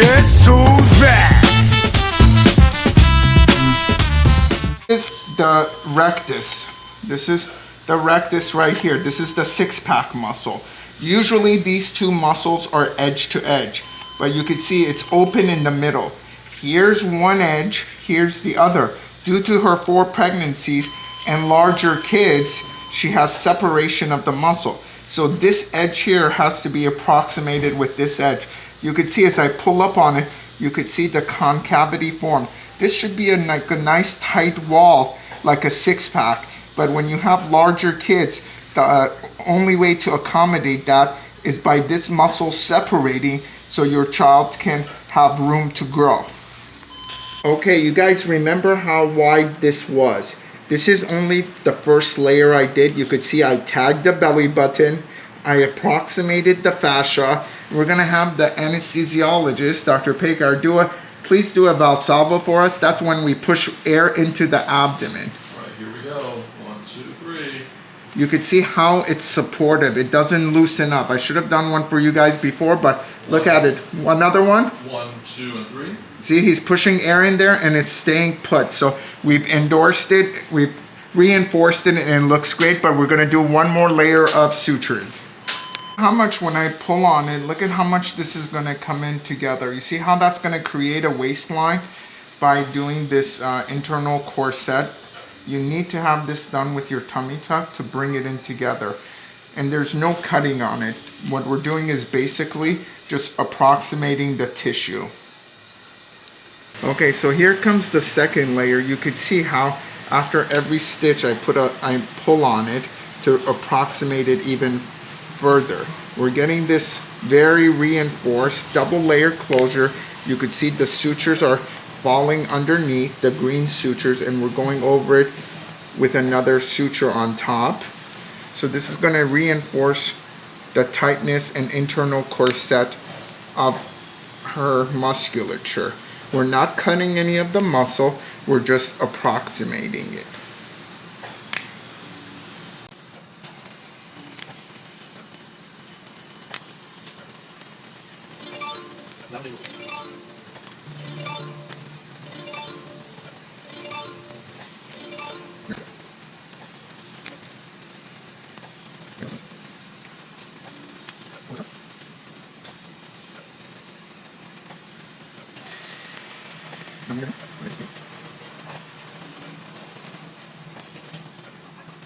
Back? This is the rectus. This is the rectus right here. This is the six pack muscle. Usually these two muscles are edge to edge, but you can see it's open in the middle. Here's one edge, here's the other. Due to her four pregnancies and larger kids, she has separation of the muscle. So this edge here has to be approximated with this edge. You could see as I pull up on it, you could see the concavity form. This should be a, like a nice tight wall, like a six pack. But when you have larger kids, the uh, only way to accommodate that is by this muscle separating so your child can have room to grow. Okay, you guys remember how wide this was. This is only the first layer I did. You could see I tagged the belly button. I approximated the fascia. We're gonna have the anesthesiologist, Dr. Pekar, do a, please do a Valsalva for us. That's when we push air into the abdomen. All right, here we go. One, two, three. You could see how it's supportive. It doesn't loosen up. I should have done one for you guys before, but look at it. Another one. One, two, and three. See, he's pushing air in there and it's staying put. So we've endorsed it, we've reinforced it and it looks great, but we're gonna do one more layer of suturing. How much when I pull on it, look at how much this is gonna come in together. You see how that's gonna create a waistline by doing this uh, internal corset? You need to have this done with your tummy tuck to bring it in together. And there's no cutting on it. What we're doing is basically just approximating the tissue. Okay, so here comes the second layer. You could see how after every stitch I put a I pull on it to approximate it even further. We're getting this very reinforced double layer closure. You could see the sutures are falling underneath the green sutures and we're going over it with another suture on top. So this is going to reinforce the tightness and internal corset of her musculature. We're not cutting any of the muscle, we're just approximating it.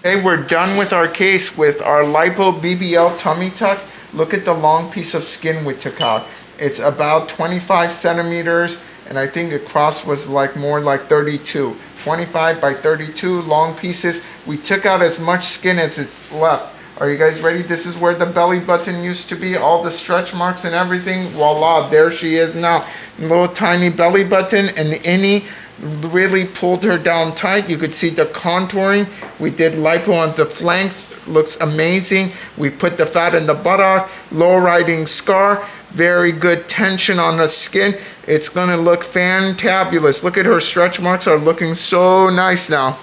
Okay, we're done with our case with our lipo BBL tummy tuck. Look at the long piece of skin we took out. It's about 25 centimeters and I think the cross was like more like 32. 25 by 32 long pieces. We took out as much skin as it's left. Are you guys ready? This is where the belly button used to be, all the stretch marks and everything. Voila, there she is now. Little tiny belly button and any really pulled her down tight. You could see the contouring. We did lipo on the flanks, looks amazing. We put the fat in the buttock, low riding scar, very good tension on the skin. It's gonna look fantabulous. Look at her stretch marks are looking so nice now.